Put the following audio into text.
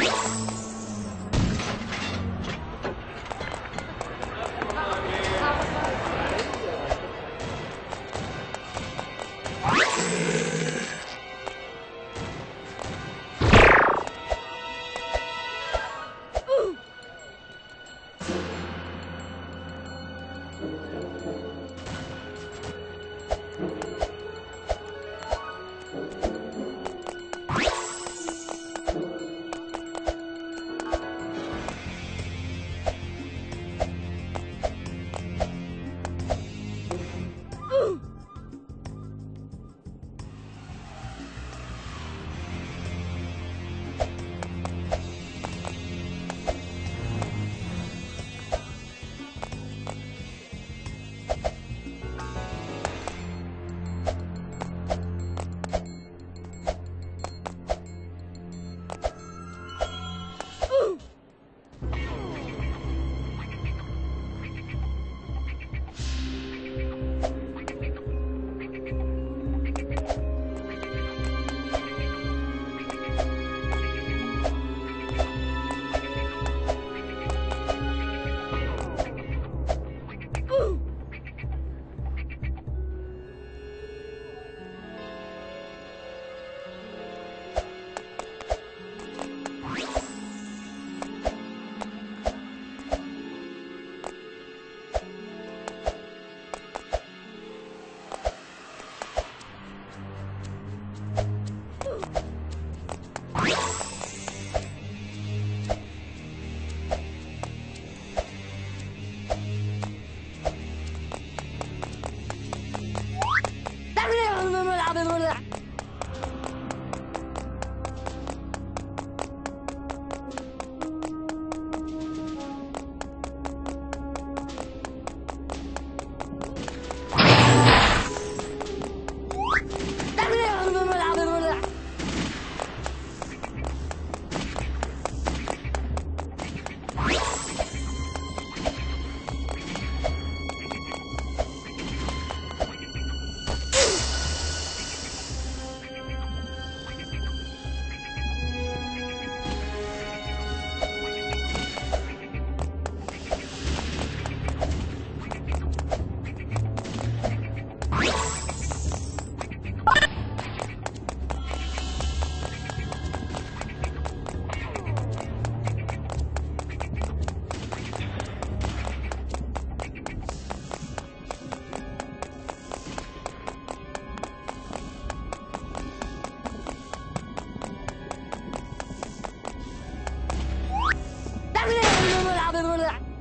you blah, blah, blah.